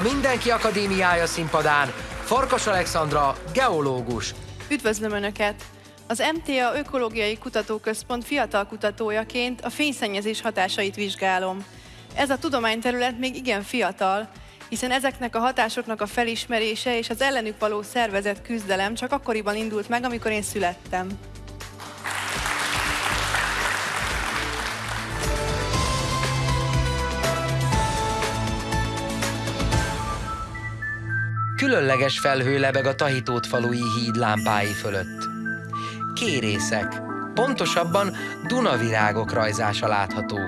A Mindenki Akadémiája színpadán Farkas Alexandra, geológus. Üdvözlöm Önöket! Az MTA Ökológiai Kutatóközpont fiatal kutatójaként a fényszennyezés hatásait vizsgálom. Ez a tudományterület még igen fiatal, hiszen ezeknek a hatásoknak a felismerése és az ellenük való szervezett küzdelem csak akkoriban indult meg, amikor én születtem. Különleges felhő lebeg a Tahitót falui híd lámpái fölött. Kérészek, pontosabban Dunavirágok rajzása látható.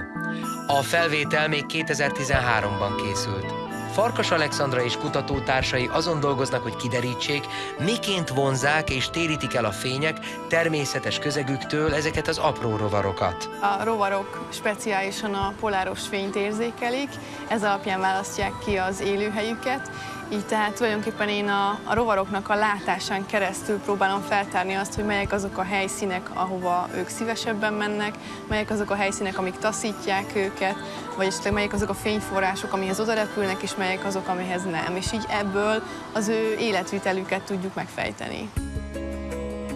A felvétel még 2013-ban készült. Farkas Alexandra és kutatótársai azon dolgoznak, hogy kiderítsék, miként vonzák és térítik el a fények természetes közegüktől ezeket az apró rovarokat. A rovarok speciálisan a poláros fényt érzékelik, ez alapján választják ki az élőhelyüket, így tehát tulajdonképpen én a, a rovaroknak a látásán keresztül próbálom feltárni azt, hogy melyek azok a helyszínek, ahova ők szívesebben mennek, melyek azok a helyszínek, amik taszítják őket, vagy esetleg melyek azok a fényforrások, amihez oda repülnek, és melyek azok, amihez nem. És így ebből az ő életvitelüket tudjuk megfejteni.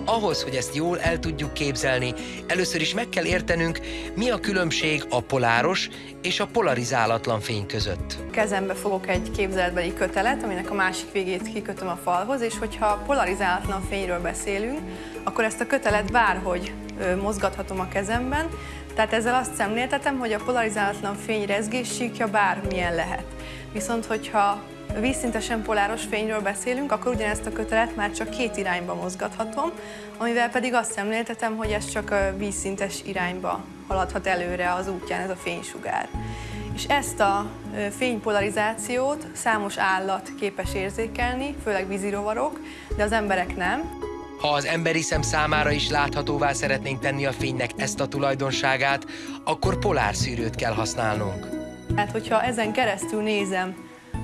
Ahhoz, hogy ezt jól el tudjuk képzelni, először is meg kell értenünk, mi a különbség a poláros és a polarizálatlan fény között. Kezembe fogok egy képzeletbeli kötelet, aminek a másik végét kikötöm a falhoz, és hogyha polarizálatlan fényről beszélünk, akkor ezt a kötelet bárhogy mozgathatom a kezemben, tehát ezzel azt szemléltetem, hogy a polarizálatlan fény rezgéssíkja bármilyen lehet. Viszont hogyha vízszintesen poláros fényről beszélünk, akkor ugyanezt a kötelet már csak két irányba mozgathatom, amivel pedig azt szemléltetem, hogy ez csak a vízszintes irányba haladhat előre az útján ez a fénysugár. És ezt a fénypolarizációt számos állat képes érzékelni, főleg vízirovarok, de az emberek nem. Ha az emberi szem számára is láthatóvá szeretnénk tenni a fénynek ezt a tulajdonságát, akkor polárszűrőt kell használnunk. Hát, hogyha ezen keresztül nézem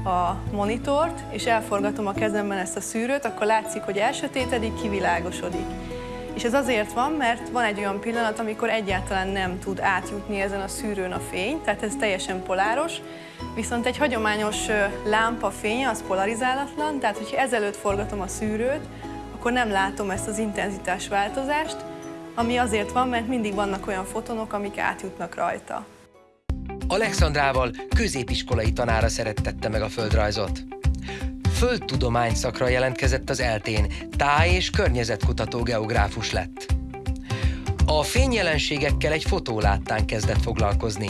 a monitort, és elforgatom a kezemben ezt a szűrőt, akkor látszik, hogy elsötétedik, kivilágosodik. És ez azért van, mert van egy olyan pillanat, amikor egyáltalán nem tud átjutni ezen a szűrőn a fény, tehát ez teljesen poláros, viszont egy hagyományos lámpa fénye az polarizálatlan, tehát hogyha ezelőtt forgatom a szűrőt, akkor nem látom ezt az intenzitás változást, ami azért van, mert mindig vannak olyan fotonok, amik átjutnak rajta. Alexandrával középiskolai tanára szerettette meg a földrajzot. Földtudomány szakra jelentkezett az eltén, táj- és környezetkutató geográfus lett. A fényjelenségekkel egy fotóláttán kezdett foglalkozni.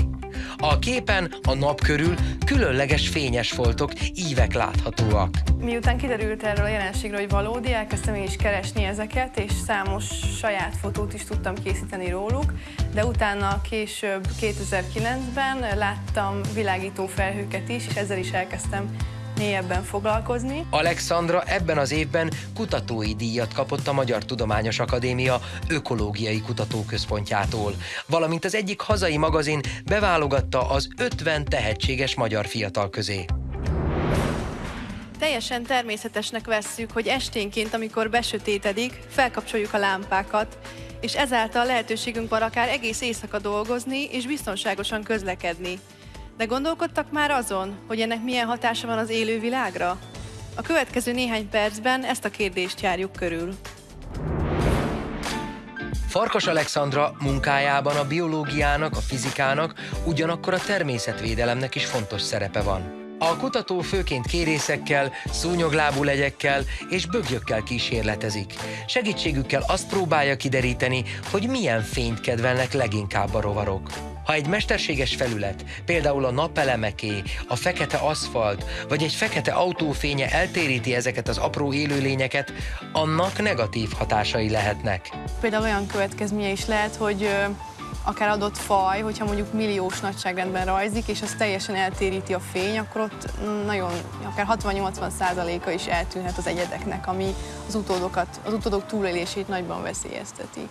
A képen a nap körül különleges fényes foltok, ívek láthatóak. Miután kiderült erről a jelenségről, hogy valódi, elkezdtem én is keresni ezeket, és számos saját fotót is tudtam készíteni róluk, de utána később 2009-ben láttam világító felhőket is, és ezzel is elkezdtem mélyebben foglalkozni. Alexandra ebben az évben kutatói díjat kapott a Magyar Tudományos Akadémia Ökológiai Kutatóközpontjától, valamint az egyik hazai magazin beválogatta az 50 tehetséges magyar fiatal közé. Teljesen természetesnek vesszük, hogy esténként, amikor besötétedik, felkapcsoljuk a lámpákat, és ezáltal lehetőségünk van akár egész éjszaka dolgozni és biztonságosan közlekedni. De gondolkodtak már azon, hogy ennek milyen hatása van az élő világra? A következő néhány percben ezt a kérdést járjuk körül. Farkas Alexandra munkájában a biológiának, a fizikának, ugyanakkor a természetvédelemnek is fontos szerepe van. A kutató főként kérészekkel, szúnyoglábú legyekkel és bögyökkel kísérletezik. Segítségükkel azt próbálja kideríteni, hogy milyen fényt kedvelnek leginkább a rovarok. Ha egy mesterséges felület, például a napelemeké, a fekete aszfalt, vagy egy fekete autófénye eltéríti ezeket az apró élőlényeket, annak negatív hatásai lehetnek. Például olyan következménye is lehet, hogy akár adott faj, hogyha mondjuk milliós nagyságrendben rajzik, és az teljesen eltéríti a fény, akkor ott nagyon, akár 60-80 százaléka is eltűnhet az egyedeknek, ami az utódokat, az utódok túlélését nagyban veszélyezteti.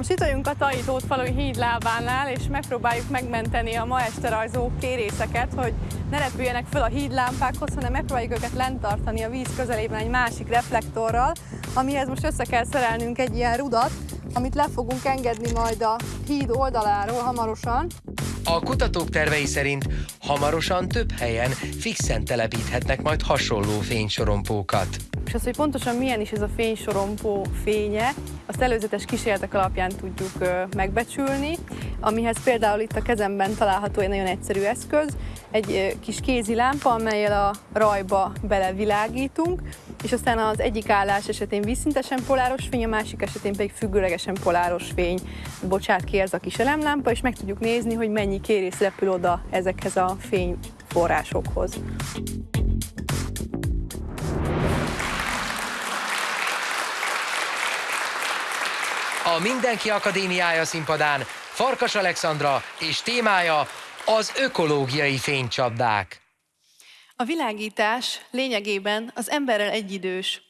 Most itt vagyunk a Taitót falui híd lábánál, és megpróbáljuk megmenteni a ma este rajzó kérészeket, hogy ne repüljenek föl a hídlámpákhoz, hanem megpróbáljuk őket lent tartani a víz közelében egy másik reflektorral, amihez most össze kell szerelnünk egy ilyen rudat, amit le fogunk engedni majd a híd oldaláról hamarosan. A kutatók tervei szerint hamarosan több helyen fixen telepíthetnek majd hasonló fénysorompókat. És az, hogy pontosan milyen is ez a fénysorompó fénye, azt előzetes kísérletek alapján tudjuk megbecsülni, amihez például itt a kezemben található egy nagyon egyszerű eszköz, egy kis kézi lámpa, amelyel a rajba belevilágítunk, és aztán az egyik állás esetén vízszintesen poláros fény, a másik esetén pedig függőlegesen poláros fény bocsát ki ez a kis elemlámpa, és meg tudjuk nézni, hogy mennyi kérész repül oda ezekhez a fényforrásokhoz. A Mindenki Akadémiája színpadán Farkas Alexandra és témája az ökológiai fénycsapdák. A világítás lényegében az emberrel egyidős.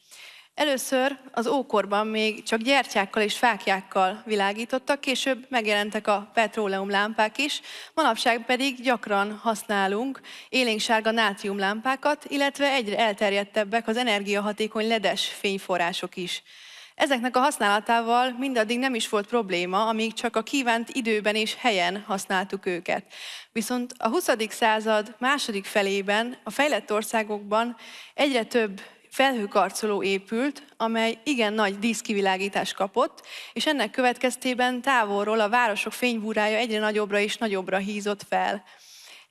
Először az ókorban még csak gyertyákkal és fákjákkal világítottak, később megjelentek a petróleumlámpák is, manapság pedig gyakran használunk élénksárga nátriumlámpákat, illetve egyre elterjedtebbek az energiahatékony ledes fényforrások is. Ezeknek a használatával mindaddig nem is volt probléma, amíg csak a kívánt időben és helyen használtuk őket. Viszont a 20. század második felében a fejlett országokban egyre több felhőkarcoló épült, amely igen nagy díszkivilágítást kapott, és ennek következtében távolról a városok fénybúrája egyre nagyobbra és nagyobbra hízott fel.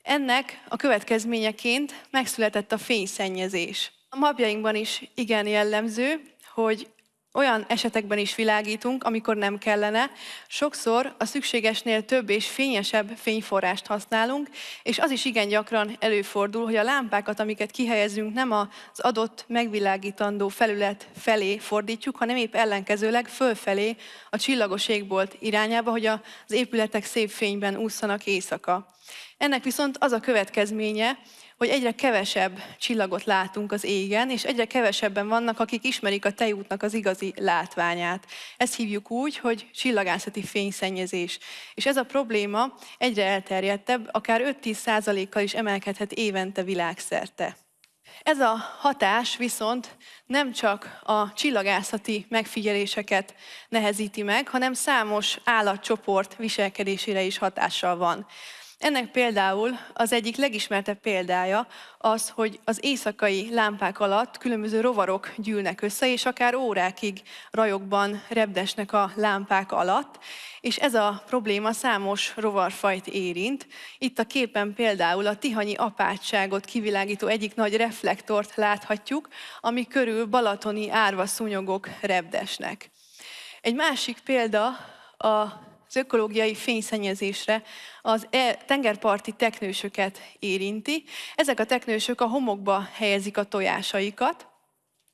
Ennek a következményeként megszületett a fényszennyezés. A mapjainkban is igen jellemző, hogy olyan esetekben is világítunk, amikor nem kellene. Sokszor a szükségesnél több és fényesebb fényforrást használunk, és az is igen gyakran előfordul, hogy a lámpákat, amiket kihelyezünk, nem az adott megvilágítandó felület felé fordítjuk, hanem épp ellenkezőleg fölfelé a csillagos égbolt irányába, hogy az épületek szép fényben ússzanak éjszaka. Ennek viszont az a következménye, hogy egyre kevesebb csillagot látunk az égen, és egyre kevesebben vannak, akik ismerik a tejútnak az igazi látványát. Ezt hívjuk úgy, hogy csillagászati fényszennyezés. És ez a probléma egyre elterjedtebb, akár 5-10 kal is emelkedhet évente világszerte. Ez a hatás viszont nem csak a csillagászati megfigyeléseket nehezíti meg, hanem számos állatcsoport viselkedésére is hatással van. Ennek például az egyik legismertebb példája az, hogy az éjszakai lámpák alatt különböző rovarok gyűlnek össze, és akár órákig rajokban repdesnek a lámpák alatt, és ez a probléma számos rovarfajt érint. Itt a képen például a tihanyi apátságot kivilágító egyik nagy reflektort láthatjuk, ami körül balatoni árva szúnyogok repdesnek. Egy másik példa a az ökológiai fényszennyezésre az e tengerparti teknősöket érinti. Ezek a teknősök a homokba helyezik a tojásaikat,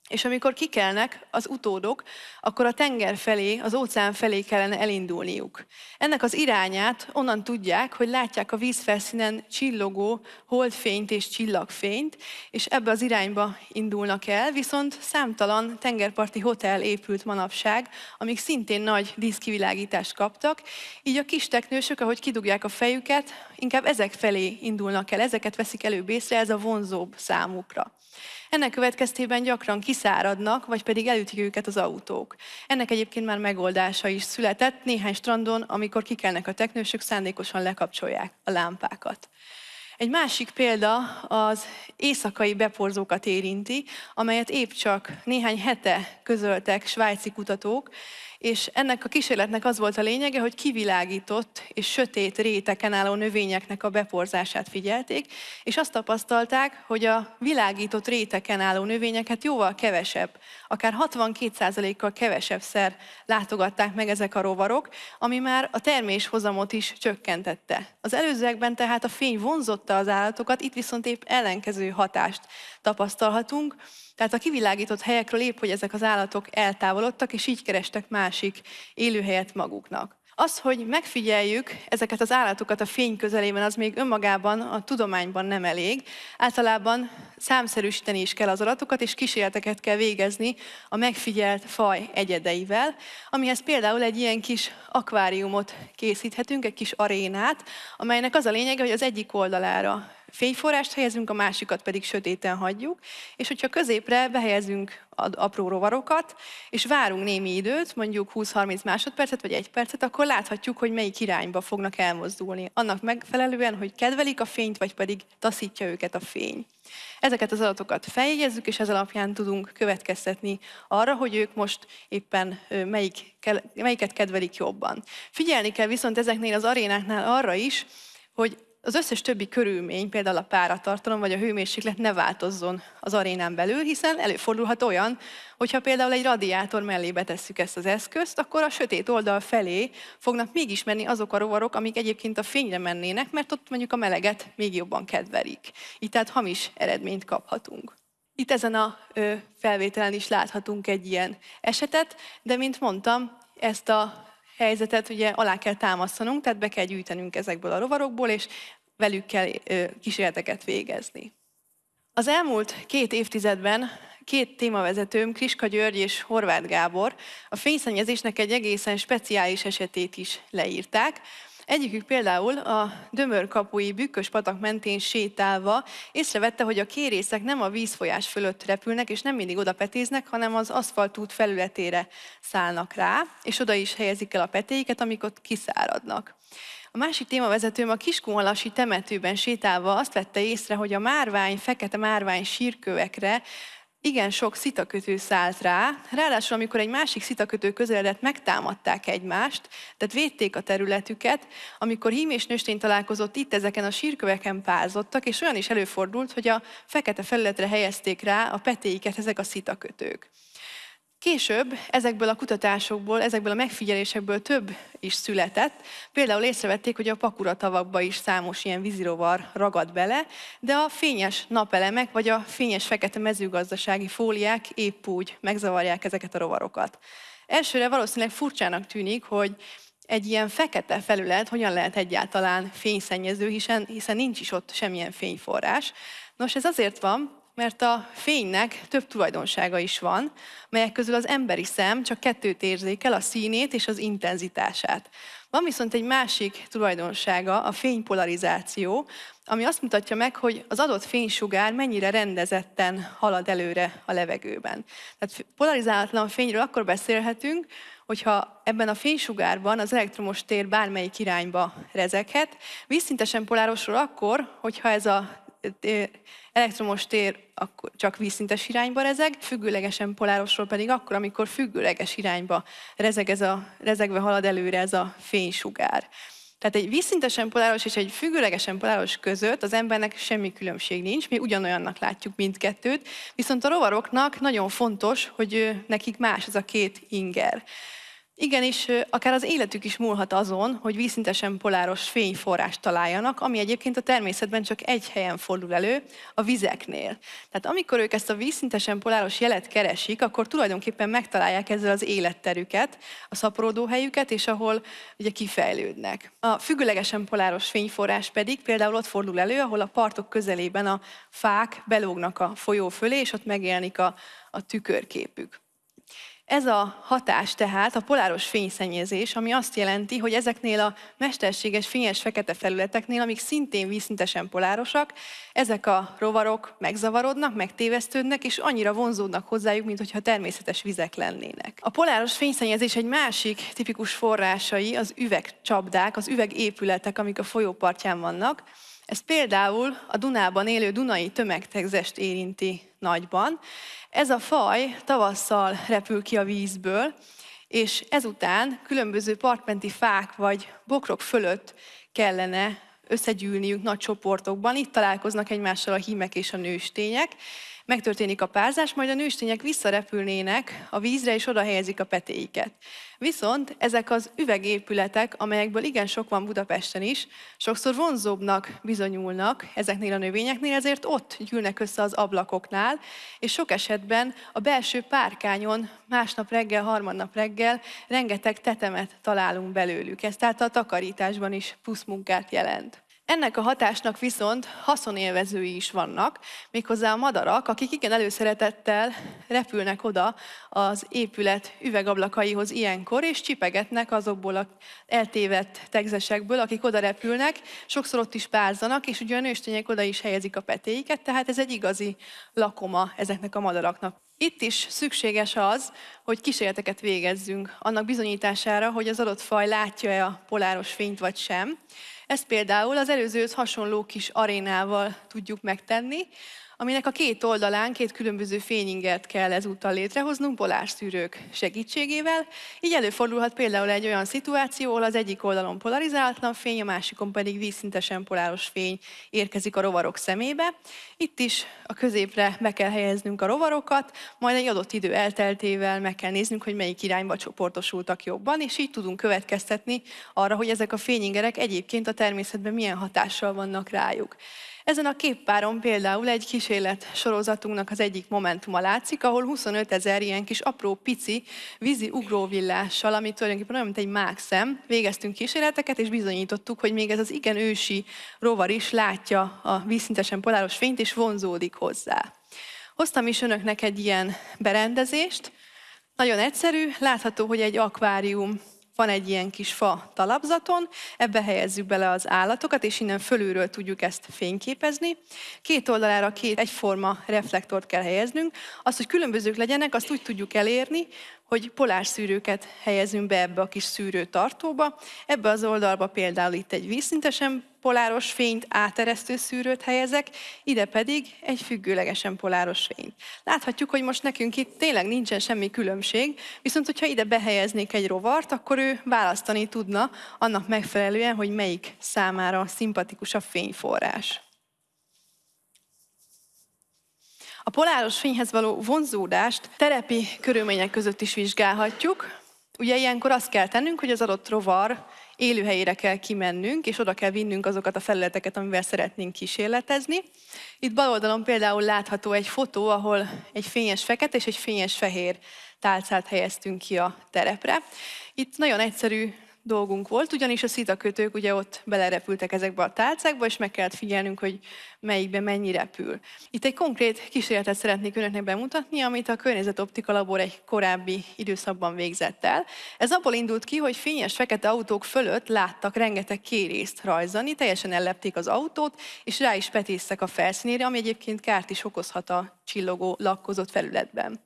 és amikor kikelnek az utódok, akkor a tenger felé, az óceán felé kellene elindulniuk. Ennek az irányát onnan tudják, hogy látják a vízfelszínen csillogó holdfényt és csillagfényt, és ebbe az irányba indulnak el, viszont számtalan tengerparti hotel épült manapság, amik szintén nagy díszkivilágítást kaptak, így a kis teknősök, ahogy kidugják a fejüket, inkább ezek felé indulnak el, ezeket veszik előbb észre, ez a vonzóbb számukra. Ennek következtében gyakran kiszáradnak, vagy pedig elütik őket az autók. Ennek egyébként már megoldása is született. Néhány strandon, amikor kikelnek a teknősök, szándékosan lekapcsolják a lámpákat. Egy másik példa az éjszakai beporzókat érinti, amelyet épp csak néhány hete közöltek svájci kutatók, és ennek a kísérletnek az volt a lényege, hogy kivilágított és sötét réteken álló növényeknek a beporzását figyelték, és azt tapasztalták, hogy a világított réteken álló növényeket jóval kevesebb, akár 62%-kal kevesebb szer látogatták meg ezek a rovarok, ami már a terméshozamot is csökkentette. Az előzőekben tehát a fény vonzotta az állatokat, itt viszont épp ellenkező hatást tapasztalhatunk, tehát a kivilágított helyekről épp, hogy ezek az állatok eltávolodtak, és így kerestek másik élőhelyet maguknak. Az, hogy megfigyeljük ezeket az állatokat a fény közelében, az még önmagában a tudományban nem elég. Általában számszerűsíteni is kell az adatokat, és kísérleteket kell végezni a megfigyelt faj egyedeivel, amihez például egy ilyen kis akváriumot készíthetünk, egy kis arénát, amelynek az a lényege, hogy az egyik oldalára fényforrást helyezünk, a másikat pedig sötéten hagyjuk, és hogyha középre behelyezünk apró rovarokat, és várunk némi időt, mondjuk 20-30 másodpercet vagy egy percet, akkor láthatjuk, hogy melyik irányba fognak elmozdulni. Annak megfelelően, hogy kedvelik a fényt, vagy pedig taszítja őket a fény. Ezeket az adatokat feljegyezzük, és ez alapján tudunk következtetni arra, hogy ők most éppen melyik, melyiket kedvelik jobban. Figyelni kell viszont ezeknél az arénáknál arra is, hogy az összes többi körülmény, például a páratartalom vagy a hőmérséklet ne változzon az arénán belül, hiszen előfordulhat olyan, hogyha például egy radiátor mellé betesszük ezt az eszközt, akkor a sötét oldal felé fognak mégis menni azok a rovarok, amik egyébként a fényre mennének, mert ott mondjuk a meleget még jobban kedvelik. Így tehát hamis eredményt kaphatunk. Itt ezen a felvételen is láthatunk egy ilyen esetet, de mint mondtam, ezt a helyzetet ugye alá kell támasztanunk, tehát be kell gyűjtenünk ezekből a rovarokból, és velük kell kísérleteket végezni. Az elmúlt két évtizedben két témavezetőm, Kriska György és Horváth Gábor a fényszennyezésnek egy egészen speciális esetét is leírták, Egyikük például a Dömörkapui bükkös patak mentén sétálva észrevette, hogy a kérészek nem a vízfolyás fölött repülnek, és nem mindig oda petéznek, hanem az aszfaltút felületére szállnak rá, és oda is helyezik el a petéiket, amikor kiszáradnak. A másik témavezetőm a Kiskunhalasi temetőben sétálva azt vette észre, hogy a márvány, fekete márvány sírkövekre igen sok szitakötő szállt rá, ráadásul amikor egy másik szitakötő közeledett, megtámadták egymást, tehát védték a területüket, amikor hím és nőstény találkozott itt, ezeken a sírköveken pázottak, és olyan is előfordult, hogy a fekete felületre helyezték rá a petéiket ezek a szitakötők. Később ezekből a kutatásokból, ezekből a megfigyelésekből több is született. Például észrevették, hogy a pakuratavakba is számos ilyen vízirovar ragad bele, de a fényes napelemek vagy a fényes fekete mezőgazdasági fóliák épp úgy megzavarják ezeket a rovarokat. Elsőre valószínűleg furcsának tűnik, hogy egy ilyen fekete felület hogyan lehet egyáltalán fényszennyező, hiszen, hiszen nincs is ott semmilyen fényforrás. Nos, ez azért van, mert a fénynek több tulajdonsága is van, melyek közül az emberi szem csak kettőt érzékel, a színét és az intenzitását. Van viszont egy másik tulajdonsága, a fénypolarizáció, ami azt mutatja meg, hogy az adott fénysugár mennyire rendezetten halad előre a levegőben. Tehát polarizálatlan fényről akkor beszélhetünk, hogyha ebben a fénysugárban az elektromos tér bármelyik irányba rezeghet, vízszintesen polárosról akkor, hogyha ez a elektromos tér akkor csak vízszintes irányba rezeg, függőlegesen polárosról pedig akkor, amikor függőleges irányba rezeg ez a, rezegve halad előre ez a fénysugár. Tehát egy vízszintesen poláros és egy függőlegesen poláros között az embernek semmi különbség nincs, mi ugyanolyannak látjuk mindkettőt, viszont a rovaroknak nagyon fontos, hogy nekik más ez a két inger. Igenis, akár az életük is múlhat azon, hogy vízszintesen poláros fényforrást találjanak, ami egyébként a természetben csak egy helyen fordul elő, a vizeknél. Tehát amikor ők ezt a vízszintesen poláros jelet keresik, akkor tulajdonképpen megtalálják ezzel az életterüket, a szaporodó helyüket, és ahol ugye kifejlődnek. A függőlegesen poláros fényforrás pedig például ott fordul elő, ahol a partok közelében a fák belógnak a folyó fölé, és ott megjelenik a, a tükörképük. Ez a hatás tehát a poláros fényszennyezés, ami azt jelenti, hogy ezeknél a mesterséges fényes fekete felületeknél, amik szintén vízszintesen polárosak, ezek a rovarok megzavarodnak, megtévesztődnek, és annyira vonzódnak hozzájuk, mint hogyha természetes vizek lennének. A poláros fényszennyezés egy másik tipikus forrásai az üvegcsapdák, az üvegépületek, amik a folyópartján vannak. Ez például a Dunában élő dunai tömegtegzest érinti nagyban. Ez a faj tavasszal repül ki a vízből, és ezután különböző partmenti fák vagy bokrok fölött kellene összegyűlniük nagy csoportokban. Itt találkoznak egymással a hímek és a nőstények, megtörténik a párzás, majd a nőstények visszarepülnének a vízre, és oda helyezik a petéiket. Viszont ezek az üvegépületek, amelyekből igen sok van Budapesten is, sokszor vonzóbbnak bizonyulnak ezeknél a növényeknél, ezért ott gyűlnek össze az ablakoknál, és sok esetben a belső párkányon másnap reggel, harmadnap reggel rengeteg tetemet találunk belőlük. Ez tehát a takarításban is plusz jelent. Ennek a hatásnak viszont haszonélvezői is vannak, méghozzá a madarak, akik igen előszeretettel repülnek oda az épület üvegablakaihoz ilyenkor, és csipegetnek azokból az eltévedt tegzesekből, akik oda repülnek, sokszor ott is párzanak, és ugye a nőstények oda is helyezik a petéiket, tehát ez egy igazi lakoma ezeknek a madaraknak. Itt is szükséges az, hogy kísérleteket végezzünk annak bizonyítására, hogy az adott faj látja-e a poláros fényt vagy sem. Ezt például az előzőhöz hasonló kis arénával tudjuk megtenni, aminek a két oldalán két különböző fényingert kell ezúttal létrehoznunk polárszűrők segítségével. Így előfordulhat például egy olyan szituáció, ahol az egyik oldalon polarizálatlan fény, a másikon pedig vízszintesen poláros fény érkezik a rovarok szemébe. Itt is a középre be kell helyeznünk a rovarokat, majd egy adott idő elteltével meg kell néznünk, hogy melyik irányba csoportosultak jobban, és így tudunk következtetni arra, hogy ezek a fényingerek egyébként a természetben milyen hatással vannak rájuk. Ezen a képpáron például egy kísérlet sorozatunknak az egyik momentuma látszik, ahol 25 ezer ilyen kis apró, pici vízi ugróvillással, ami tulajdonképpen olyan, mint egy mákszem, végeztünk kísérleteket, és bizonyítottuk, hogy még ez az igen ősi rovar is látja a vízszintesen poláros fényt, és vonzódik hozzá. Hoztam is önöknek egy ilyen berendezést, nagyon egyszerű, látható, hogy egy akvárium van egy ilyen kis fa talapzaton, ebbe helyezzük bele az állatokat, és innen fölülről tudjuk ezt fényképezni. Két oldalára két egyforma reflektort kell helyeznünk. Azt, hogy különbözők legyenek, azt úgy tudjuk elérni, hogy polárszűrőket helyezünk be ebbe a kis szűrőtartóba. Ebbe az oldalba például itt egy vízszintesen poláros fényt áteresztő szűrőt helyezek, ide pedig egy függőlegesen poláros fényt. Láthatjuk, hogy most nekünk itt tényleg nincsen semmi különbség, viszont hogyha ide behelyeznék egy rovart, akkor ő választani tudna annak megfelelően, hogy melyik számára szimpatikus a fényforrás. A poláros fényhez való vonzódást terepi körülmények között is vizsgálhatjuk. Ugye ilyenkor azt kell tennünk, hogy az adott rovar élőhelyére kell kimennünk, és oda kell vinnünk azokat a felületeket, amivel szeretnénk kísérletezni. Itt bal oldalon például látható egy fotó, ahol egy fényes fekete és egy fényes fehér tálcát helyeztünk ki a terepre. Itt nagyon egyszerű dolgunk volt, ugyanis a szitakötők ugye ott belerepültek ezekbe a tálcákba, és meg kellett figyelnünk, hogy melyikben mennyi repül. Itt egy konkrét kísérletet szeretnék önöknek bemutatni, amit a Környezetoptika Labor egy korábbi időszakban végzett el. Ez abból indult ki, hogy fényes fekete autók fölött láttak rengeteg kérészt rajzani, teljesen ellepték az autót, és rá is petésztek a felszínére, ami egyébként kárt is okozhat a csillogó lakkozott felületben.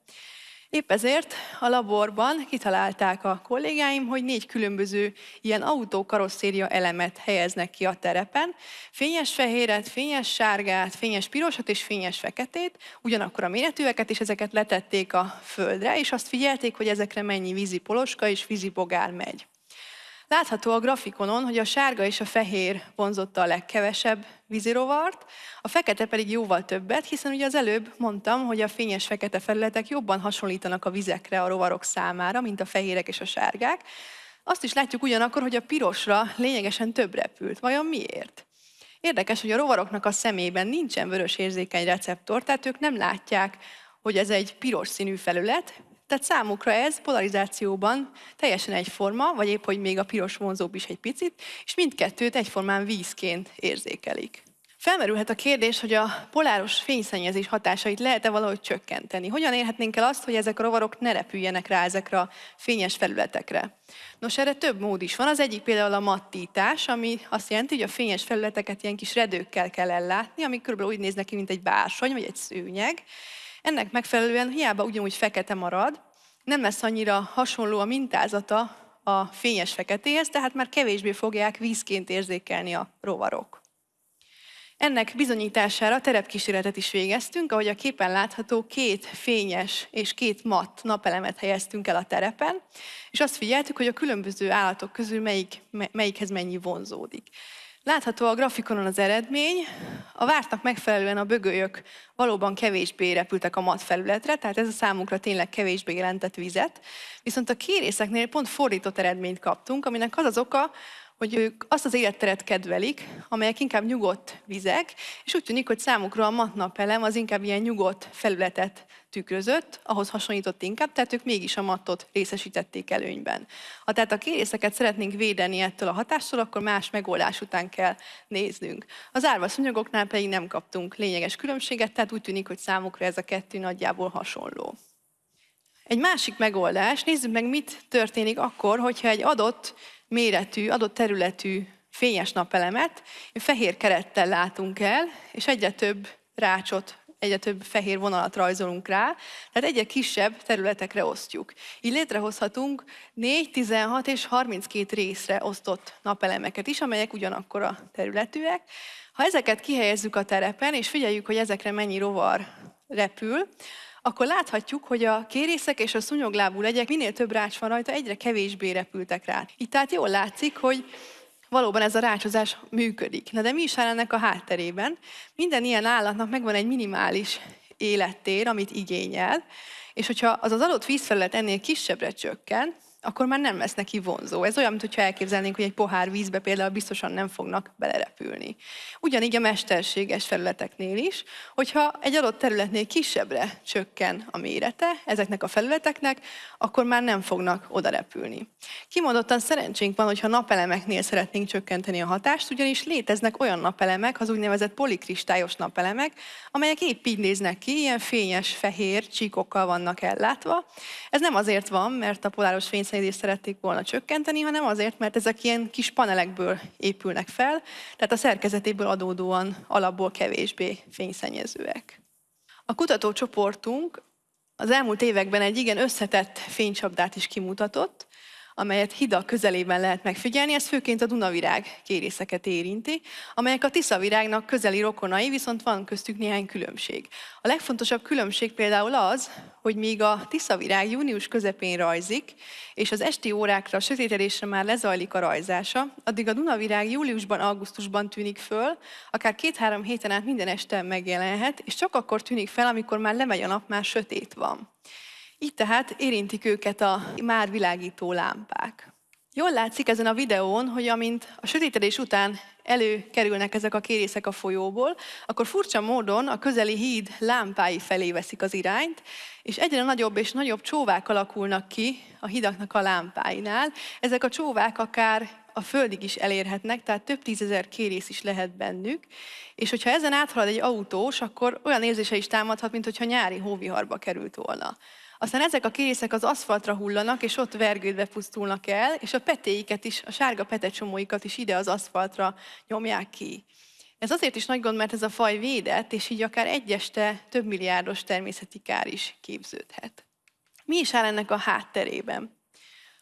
Épp ezért a laborban kitalálták a kollégáim, hogy négy különböző ilyen autókarosszéria elemet helyeznek ki a terepen. Fényes fehéret, fényes sárgát, fényes pirosat és fényes feketét, ugyanakkor a méretűeket, és ezeket letették a földre, és azt figyelték, hogy ezekre mennyi vízi poloska és vízi bogár megy. Látható a grafikonon, hogy a sárga és a fehér vonzotta a legkevesebb vízirovart, a fekete pedig jóval többet, hiszen ugye az előbb mondtam, hogy a fényes fekete felületek jobban hasonlítanak a vizekre a rovarok számára, mint a fehérek és a sárgák. Azt is látjuk ugyanakkor, hogy a pirosra lényegesen több repült. Vajon miért? Érdekes, hogy a rovaroknak a szemében nincsen vörös érzékeny receptor, tehát ők nem látják, hogy ez egy piros színű felület, tehát számukra ez polarizációban teljesen egyforma, vagy épp, hogy még a piros vonzóbb is egy picit, és mindkettőt egyformán vízként érzékelik. Felmerülhet a kérdés, hogy a poláros fényszennyezés hatásait lehet-e valahogy csökkenteni? Hogyan érhetnénk el azt, hogy ezek a rovarok ne repüljenek rá ezekre a fényes felületekre? Nos, erre több mód is van. Az egyik például a mattítás, ami azt jelenti, hogy a fényes felületeket ilyen kis redőkkel kell ellátni, ami körülbelül úgy néznek ki, mint egy bársony vagy egy szőnyeg, ennek megfelelően hiába ugyanúgy fekete marad, nem lesz annyira hasonló a mintázata a fényes feketéhez, tehát már kevésbé fogják vízként érzékelni a rovarok. Ennek bizonyítására terepkísérletet is végeztünk, ahogy a képen látható, két fényes és két matt napelemet helyeztünk el a terepen, és azt figyeltük, hogy a különböző állatok közül melyik, melyikhez mennyi vonzódik. Látható a grafikonon az eredmény. A vártnak megfelelően a bögölyök valóban kevésbé repültek a mat felületre, tehát ez a számukra tényleg kevésbé jelentett vizet. Viszont a kérészeknél pont fordított eredményt kaptunk, aminek az az oka, hogy ők azt az életteret kedvelik, amelyek inkább nyugodt vizek, és úgy tűnik, hogy számukra a matnapelem az inkább ilyen nyugodt felületet tükrözött, ahhoz hasonlított inkább, tehát ők mégis a mattot részesítették előnyben. Ha tehát a kérészeket szeretnénk védeni ettől a hatástól, akkor más megoldás után kell néznünk. Az árva szúnyogoknál pedig nem kaptunk lényeges különbséget, tehát úgy tűnik, hogy számukra ez a kettő nagyjából hasonló. Egy másik megoldás, nézzük meg, mit történik akkor, hogyha egy adott méretű, adott területű fényes napelemet fehér kerettel látunk el, és egyre több rácsot, egyre több fehér vonalat rajzolunk rá, tehát egyre kisebb területekre osztjuk. Így létrehozhatunk 4, 16 és 32 részre osztott napelemeket is, amelyek ugyanakkor a területűek. Ha ezeket kihelyezzük a terepen, és figyeljük, hogy ezekre mennyi rovar repül, akkor láthatjuk, hogy a kérészek és a szúnyoglábú legyek minél több rács van rajta, egyre kevésbé repültek rá. Itt tehát jól látszik, hogy valóban ez a rácsozás működik. Na de mi is áll ennek a hátterében? Minden ilyen állatnak megvan egy minimális élettér, amit igényel, és hogyha az az adott vízfelület ennél kisebbre csökken, akkor már nem lesz neki vonzó. Ez olyan, mintha elképzelnénk, hogy egy pohár vízbe például biztosan nem fognak belerepülni. Ugyanígy a mesterséges felületeknél is, hogyha egy adott területnél kisebbre csökken a mérete ezeknek a felületeknek, akkor már nem fognak oda repülni. Kimondottan szerencsénk van, hogyha napelemeknél szeretnénk csökkenteni a hatást, ugyanis léteznek olyan napelemek, az úgynevezett polikristályos napelemek, amelyek épp így néznek ki, ilyen fényes, fehér csíkokkal vannak ellátva. Ez nem azért van, mert a poláros fény fényszennyezést szerették volna csökkenteni, hanem azért, mert ezek ilyen kis panelekből épülnek fel, tehát a szerkezetéből adódóan alapból kevésbé fényszennyezőek. A kutatócsoportunk az elmúlt években egy igen összetett fénycsapdát is kimutatott, amelyet hidak közelében lehet megfigyelni, ez főként a Dunavirág kérészeket érinti, amelyek a Tiszavirágnak közeli rokonai, viszont van köztük néhány különbség. A legfontosabb különbség például az, hogy míg a Tiszavirág június közepén rajzik, és az esti órákra, a sötétedésre már lezajlik a rajzása, addig a Dunavirág júliusban, augusztusban tűnik föl, akár két-három héten át minden este megjelenhet, és csak akkor tűnik fel, amikor már lemegy a nap, már sötét van. Így tehát érintik őket a már világító lámpák. Jól látszik ezen a videón, hogy amint a sötétedés után előkerülnek ezek a kérészek a folyóból, akkor furcsa módon a közeli híd lámpái felé veszik az irányt, és egyre nagyobb és nagyobb csóvák alakulnak ki a hidaknak a lámpáinál. Ezek a csóvák akár a földig is elérhetnek, tehát több tízezer kérész is lehet bennük, és hogyha ezen áthalad egy autós, akkor olyan érzése is támadhat, mint hogyha nyári hóviharba került volna. Aztán ezek a kérészek az aszfaltra hullanak, és ott vergődve pusztulnak el, és a petéiket is, a sárga petecsomóikat is ide az aszfaltra nyomják ki. Ez azért is nagy gond, mert ez a faj védett, és így akár egy este több milliárdos természeti kár is képződhet. Mi is áll ennek a hátterében?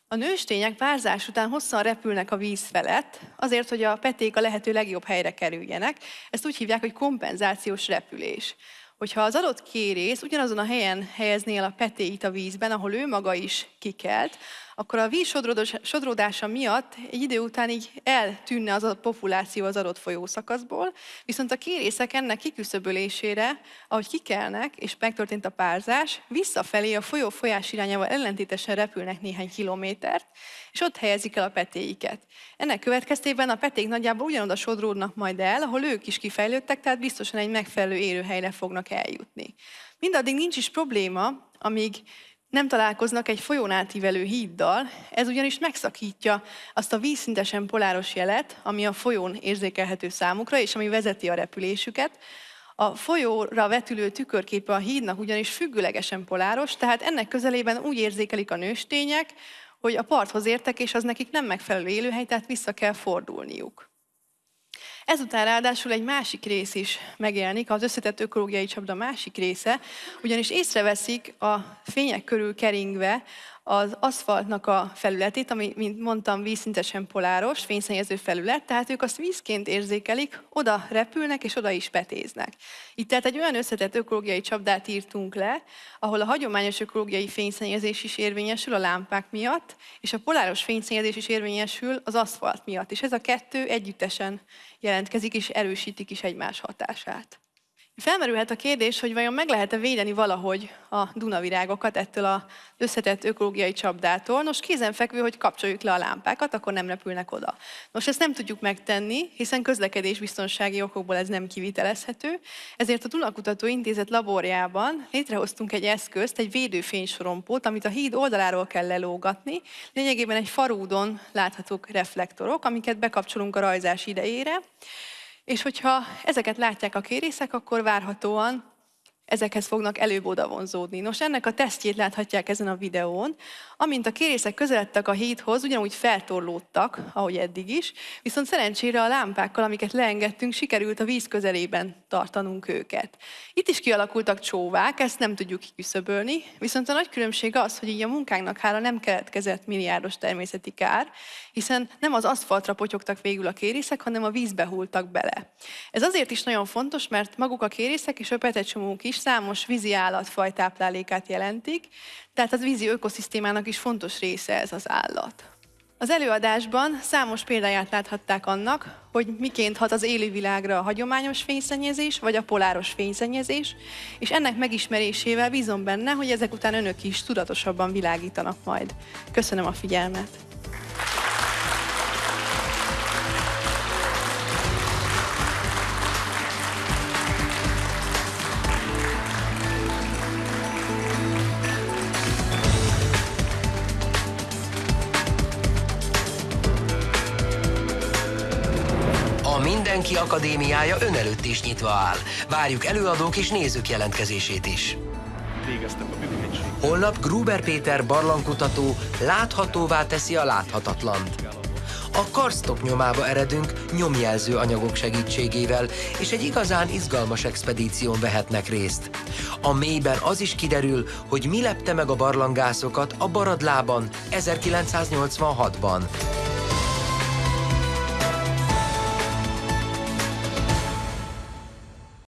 A nőstények párzás után hosszan repülnek a víz felett, azért, hogy a peték a lehető legjobb helyre kerüljenek. Ezt úgy hívják, hogy kompenzációs repülés hogyha az adott kérész ugyanazon a helyen helyeznél a petéit a vízben, ahol ő maga is kikelt, akkor a víz sodródása miatt egy idő után így eltűnne az a populáció az adott folyószakaszból, viszont a kérészek ennek kiküszöbölésére, ahogy kikelnek, és megtörtént a párzás, visszafelé a folyó folyás irányával ellentétesen repülnek néhány kilométert, és ott helyezik el a petéiket. Ennek következtében a peték nagyjából ugyanoda sodródnak majd el, ahol ők is kifejlődtek, tehát biztosan egy megfelelő élőhelyre fognak eljutni. Mindaddig nincs is probléma, amíg nem találkoznak egy folyón átívelő híddal, ez ugyanis megszakítja azt a vízszintesen poláros jelet, ami a folyón érzékelhető számukra, és ami vezeti a repülésüket. A folyóra vetülő tükörképe a hídnak ugyanis függőlegesen poláros, tehát ennek közelében úgy érzékelik a nőstények, hogy a parthoz értek, és az nekik nem megfelelő élőhely, tehát vissza kell fordulniuk. Ezután ráadásul egy másik rész is megjelenik, az összetett ökológiai csapda másik része, ugyanis észreveszik a fények körül keringve az aszfaltnak a felületét, ami, mint mondtam, vízszintesen poláros, fényszennyező felület, tehát ők azt vízként érzékelik, oda repülnek és oda is petéznek. Itt tehát egy olyan összetett ökológiai csapdát írtunk le, ahol a hagyományos ökológiai fényszennyezés is érvényesül a lámpák miatt, és a poláros fényszennyezés is érvényesül az aszfalt miatt. És ez a kettő együttesen jelentkezik és erősítik is egymás hatását. Felmerülhet a kérdés, hogy vajon meg lehet-e védeni valahogy a Dunavirágokat ettől a összetett ökológiai csapdától. Nos, kézenfekvő, hogy kapcsoljuk le a lámpákat, akkor nem repülnek oda. Nos, ezt nem tudjuk megtenni, hiszen közlekedésbiztonsági okokból ez nem kivitelezhető. Ezért a Dunakutató Intézet laborjában létrehoztunk egy eszközt, egy védőfénysorompót, amit a híd oldaláról kell lelógatni. Lényegében egy farúdon láthatók reflektorok, amiket bekapcsolunk a rajzás idejére. És hogyha ezeket látják a kérészek, akkor várhatóan ezekhez fognak előbb oda vonzódni. Nos, ennek a tesztjét láthatják ezen a videón. Amint a kérészek közeledtek a hídhoz, ugyanúgy feltorlódtak, ahogy eddig is, viszont szerencsére a lámpákkal, amiket leengedtünk, sikerült a víz közelében tartanunk őket. Itt is kialakultak csóvák, ezt nem tudjuk kiküszöbölni, viszont a nagy különbség az, hogy így a munkánknak hála nem keletkezett milliárdos természeti kár, hiszen nem az aszfaltra potyogtak végül a kérészek, hanem a vízbe hultak bele. Ez azért is nagyon fontos, mert maguk a kérészek és a petecsomók is számos vízi állatfaj táplálékát jelentik, tehát az vízi ökoszisztémának is fontos része ez az állat. Az előadásban számos példáját láthatták annak, hogy miként hat az élővilágra a hagyományos fényszennyezés, vagy a poláros fényszennyezés, és ennek megismerésével bízom benne, hogy ezek után önök is tudatosabban világítanak majd. Köszönöm a figyelmet! Mindenki Akadémiája ön előtt is nyitva áll. Várjuk előadók és nézők jelentkezését is. Holnap Gruber Péter barlangkutató láthatóvá teszi a láthatatlant. A karstok nyomába eredünk nyomjelző anyagok segítségével, és egy igazán izgalmas expedíción vehetnek részt. A mélyben az is kiderül, hogy mi lepte meg a barlangászokat a Baradlában 1986-ban.